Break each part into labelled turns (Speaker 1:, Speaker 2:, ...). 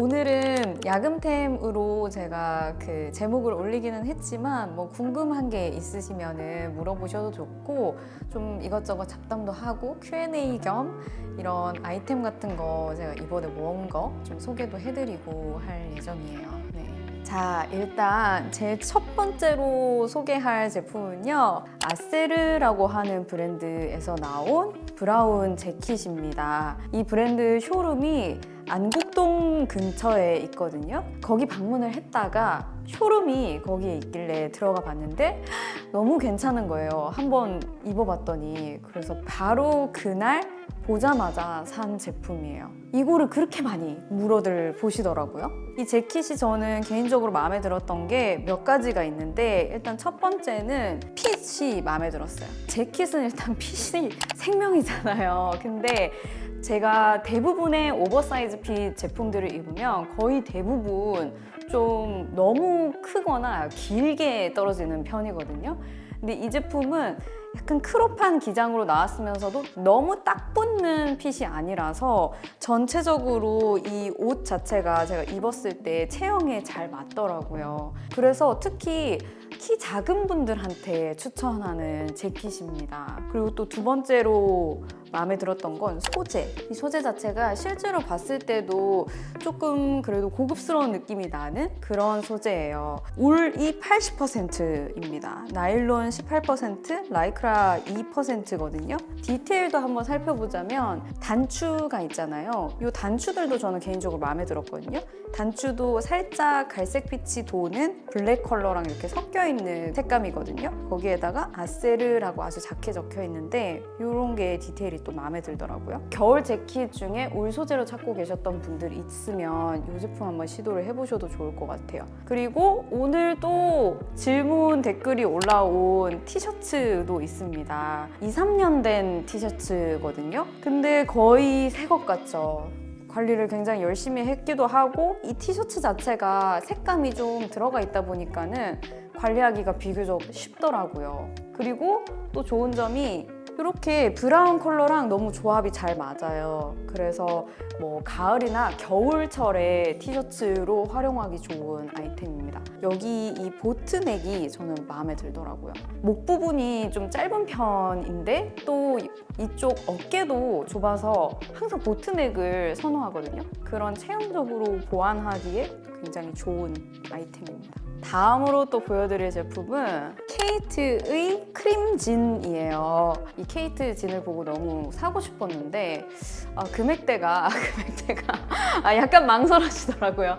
Speaker 1: 오늘은 야금템으로 제가 그 제목을 올리기는 했지만 뭐 궁금한 게 있으시면 물어보셔도 좋고 좀 이것저것 잡담도 하고 Q&A 겸 이런 아이템 같은 거 제가 이번에 모은 거 좀 소개도 해드리고 할 예정이에요. 네. 자, 일단 제 첫 번째로 소개할 제품은요. 아세르라고 하는 브랜드에서 나온 브라운 재킷입니다. 이 브랜드 쇼룸이 안국 동 근처에 있거든요. 거기 방문을 했다가 쇼룸이 거기에 있길래 들어가 봤는데 너무 괜찮은 거예요. 한번 입어봤더니 그래서 바로 그날 보자마자 산 제품이에요. 이거를 그렇게 많이 물어들 보시더라고요. 이 재킷이 저는 개인적으로 마음에 들었던 게 몇 가지가 있는데 일단 첫 번째는 핏이 마음에 들었어요. 재킷은 일단 핏이 생명이잖아요. 근데 제가 대부분의 oversize fit 제품 들을 입으면 거의 대부분 좀 너무 크거나 길게 떨어지는 편이거든요. 근데 이 제품은 약간 crop한 기장으로 나왔으면서도 너무 딱 붙는 fit이 아니라서 전체적으로 이 옷 자체가 제가 입었을 때 체형에 잘 맞더라고요. 그래서 특히 키 작은 분들한테 추천하는 재킷입니다. 그리고 또 두 번째로 마음에 들었던 건 소재. 이 소재 자체가 실제로 봤을 때도 조금 그래도 고급스러운 느낌이 나는 그런 소재예요. 울이 80%입니다. 나일론 18%, 라이크라 2%거든요. 디테일도 한번 살펴보자면 단추가 있잖아요. 이 단추들도 저는 개인적으로 마음에 들었거든요. 단추도 살짝 갈색 빛이 도는 블랙 컬러랑 이렇게 섞여 있는 색감이거든요. 거기에다가 아세르라고 아주 작게 적혀 있는데 이런 게 디테일이 또 마음에 들더라고요. 겨울 재킷 중에 울 소재로 찾고 계셨던 분들 있으면 이 제품 한번 시도를 해보셔도 좋을 것 같아요. 그리고 오늘 또 질문 댓글이 올라온 티셔츠도 있습니다. 2, 3년 된 티셔츠거든요. 근데 거의 새 것 같죠. 관리를 굉장히 열심히 했기도 하고 이 티셔츠 자체가 색감이 좀 들어가 있다 보니까는 관리하기가 비교적 쉽더라고요. 그리고 또 좋은 점이 이렇게 브라운 컬러랑 너무 조합이 잘 맞아요. 그래서 뭐 가을이나 겨울철에 티셔츠로 활용하기 좋은 아이템입니다. 여기 이 보트넥이 저는 마음에 들더라고요. 목 부분이 좀 짧은 편인데 또 이쪽 어깨도 좁아서 항상 보트넥을 선호하거든요. 그런 체형적으로 보완하기에 굉장히 좋은 아이템입니다. 다음으로 또 보여드릴 제품은 케이트의 크림진이에요. 이 케이트 진을 보고 너무 사고 싶었는데 아, 금액대가 금액대가 아, 약간 망설여지더라고요.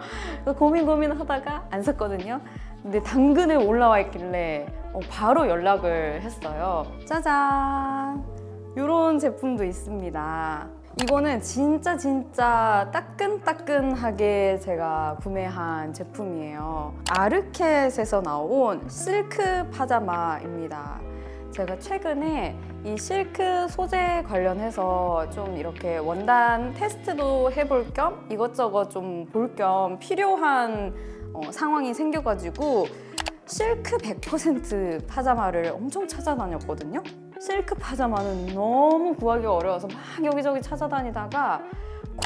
Speaker 1: 고민 고민하다가 안 샀거든요. 근데 당근에 올라와 있길래 어, 바로 연락을 했어요. 짜잔! 이런 제품도 있습니다. 이거는 진짜 진짜 따끈따끈하게 제가 구매한 제품이에요. 아르켓에서 나온 실크 파자마입니다. 제가 최근에 이 실크 소재 관련해서 좀 이렇게 원단 테스트도 해볼 겸 이것저것 좀 볼 겸 필요한 어, 상황이 생겨가지고 실크 100% 파자마를 엄청 찾아다녔거든요. 실크 파자마는 너무 구하기 어려워서 막 여기저기 찾아다니다가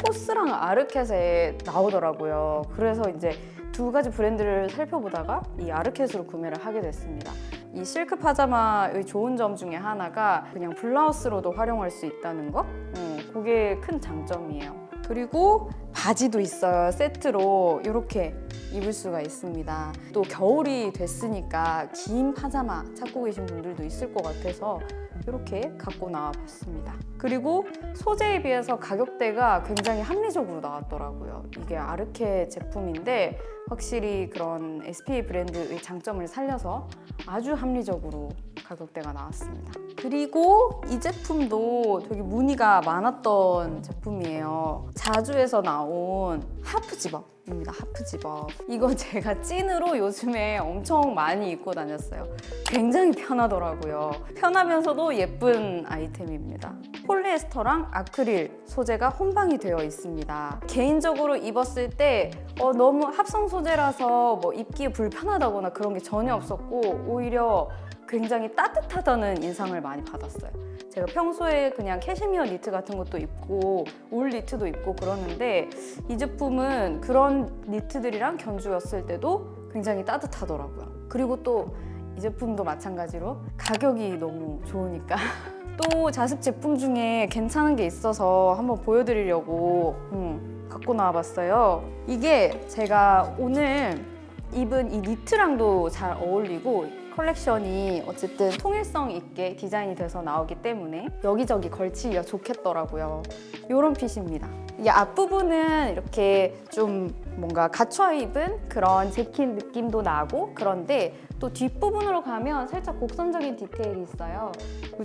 Speaker 1: 코스랑 아르켓에 나오더라고요. 그래서 이제 두 가지 브랜드를 살펴보다가 이 아르켓으로 구매를 하게 됐습니다. 이 실크 파자마의 좋은 점 중에 하나가 그냥 블라우스로도 활용할 수 있다는 거? 음, 그게 큰 장점이에요. 그리고 바지도 있어요. 세트로 이렇게 입을 수가 있습니다. 또 겨울이 됐으니까 긴 파자마 찾고 계신 분들도 있을 것 같아서 이렇게 갖고 나와 봤습니다. 그리고 소재에 비해서 가격대가 굉장히 합리적으로 나왔더라고요. 이게 아르켓 제품인데 확실히 그런 SPA 브랜드의 장점을 살려서 아주 합리적으로 가격대가 나왔습니다. 그리고 이 제품도 되게 문의가 많았던 제품이에요. 자주에서 나온 half zip-up. 입니다. half zip-up. 이거 제가 찐으로 요즘에 엄청 많이 입고 다녔어요. 굉장히 편하더라고요. 편하면서도 예쁜 아이템입니다.
Speaker 2: 폴리에스터랑 아크릴 소재가 혼방이 되어 있습니다. 개인적으로 입었을 때 어, 너무 합성 소재라서 뭐 입기에 불편하다거나 그런 게 전혀 없었고 오히려 굉장히 따뜻하다는 인상을 많이 받았어요. 제가 평소에 그냥 캐시미어 니트 같은 것도 입고 울 니트도 입고 그러는데 이 제품은 그런 니트들이랑 견주었을 때도 굉장히 따뜻하더라고요. 그리고 또 이 제품도 마찬가지로 가격이 너무 좋으니까 또 자주 제품 중에 괜찮은 게 있어서 한번 보여드리려고 음, 갖고 나와봤어요. 이게 제가 오늘 입은 이 니트랑도 잘 어울리고 컬렉션이 어쨌든 통일성 있게 디자인이 돼서 나오기 때문에 여기저기 걸치기가 좋겠더라고요. 이런 fit입니다. 이게 앞부분은 이렇게 좀 뭔가 갖춰 입은 그런 재킷 느낌도 나고 그런데 또 뒷부분으로 가면 살짝 곡선적인 디테일이 있어요.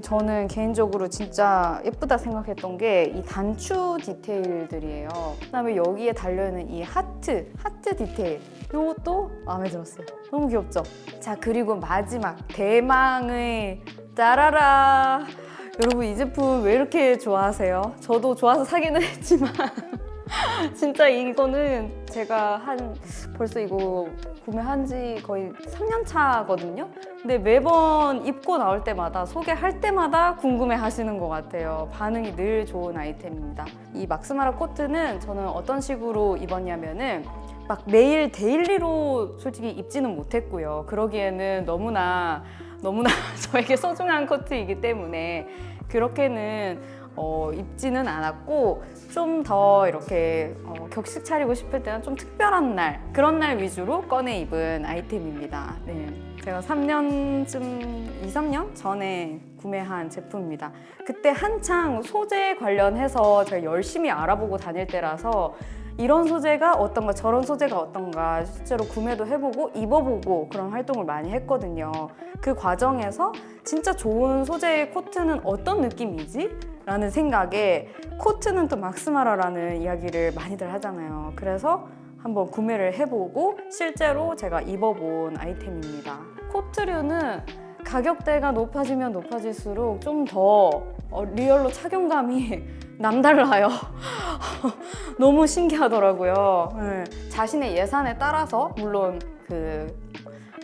Speaker 2: 저는 개인적으로 진짜 예쁘다 생각했던 게 이 단추 디테일들이에요. 그다음에 여기에 달려있는 이 하트, 하트 디테일. 이것도 마음에 들었어요. 너무 귀엽죠? 자, 그리고 마지막 대망의 따라라. 여러분 이 제품 왜 이렇게 좋아하세요? 저도 좋아서 사기는 했지만 진짜 이거는 제가 한 벌써 이거 구매한 지 거의 3년 차거든요. 근데 매번 입고 나올 때마다 소개할 때마다 궁금해 하시는 것 같아요. 반응이 늘 좋은 아이템입니다. 이 막스마라 코트는 저는 어떤 식으로 입었냐면은 막 매일 daily로 솔직히 입지는 못했고요. 그러기에는 너무나 너무나 저에게 소중한 코트이기 때문에 그렇게는 어, 입지는 않았고 좀 더 이렇게 어, 격식 차리고 싶을 때는 좀 특별한 날 그런 날 위주로 꺼내 입은 아이템입니다. 네. 제가 3년쯤, 2, 3년 전에 구매한 제품입니다. 그때 한창 소재 관련해서 제가 열심히 알아보고 다닐 때라서 이런 소재가 어떤가 저런 소재가 어떤가 실제로 구매도 해보고 입어보고 그런 활동을 많이 했거든요. 그 과정에서 진짜 좋은 소재의 코트는 어떤 느낌이지? 라는 생각에 코트는 또 막스마라라는 이야기를 많이들 하잖아요. 그래서 한번 구매를 해보고 실제로 제가 입어본 아이템입니다. 코트류는 가격대가 높아지면 높아질수록 좀 더 real로 착용감이 남달라요. 너무 신기하더라고요. 네. 자신의 예산에 따라서 물론 그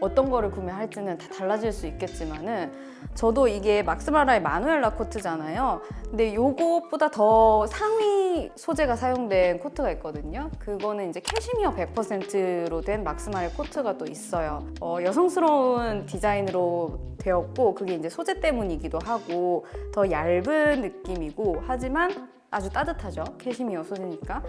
Speaker 2: 어떤 거를 구매할지는 다 달라질 수 있겠지만은 저도 이게 막스마라의 마누엘라 코트잖아요. 근데 요것보다 더 상위 소재가 사용된 코트가 있거든요. 그거는 이제 캐시미어 100%로 된 막스마라의 코트가 또 있어요. 어, 여성스러운 디자인으로 되었고 그게 이제 소재 때문이기도 하고 더 얇은 느낌이고 하지만 아주 따뜻하죠. 캐시미어 소재니까.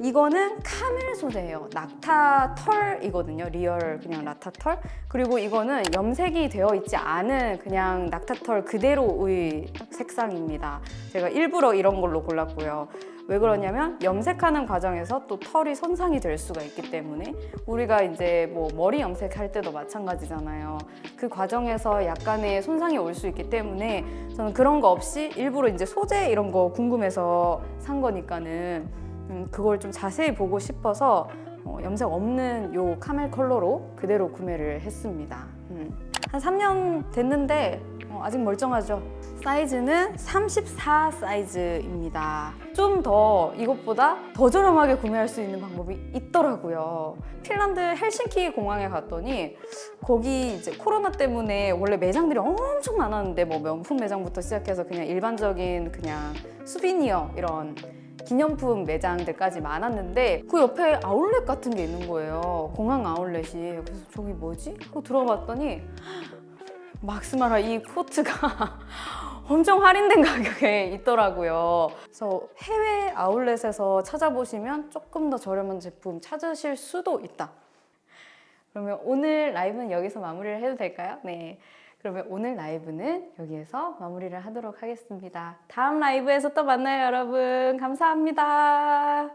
Speaker 2: 이거는 camel 소재예요. 낙타 털이거든요. real 그냥 낙타 털. 그리고 이거는 염색이 되어 있지 않은 그냥 낙타 털 그대로의 색상입니다. 제가 일부러 이런 걸로 골랐고요. 왜 그러냐면 염색하는 과정에서 또 털이 손상이 될 수가 있기 때문에 우리가 이제 뭐 머리 염색할 때도 마찬가지잖아요. 그 과정에서 약간의 손상이 올 수 있기 때문에 저는 그런 거 없이 일부러 이제 소재 이런 거 궁금해서 산 거니까는 음, 그걸 좀 자세히 보고 싶어서 어, 염색 없는 요 카멜 컬러로 그대로 구매를 했습니다. 음. 한 3년 됐는데 어, 아직 멀쩡하죠. 사이즈는 34 사이즈입니다. 좀 더 이것보다 더 저렴하게 구매할 수 있는 방법이 있더라고요. 핀란드 헬싱키 공항에 갔더니 거기 이제 코로나 때문에 원래 매장들이 엄청 많았는데 뭐 명품 매장부터 시작해서 그냥 일반적인 그냥 souvenir 이런 기념품 매장들까지 많았는데 그 옆에 아울렛 같은 게 있는 거예요. 공항 아울렛이. 그래서 저기 뭐지? 하고 들어봤더니 막스마라 이 코트가 엄청 할인된 가격에 있더라고요. 그래서 해외 아울렛에서 찾아보시면 조금 더 저렴한 제품 찾으실 수도 있다. 그러면 오늘 라이브는 여기서 마무리를 해도 될까요? 네. 그러면 오늘 라이브는 여기에서 마무리를 하도록 하겠습니다. 다음 라이브에서 또 만나요, 여러분. 감사합니다.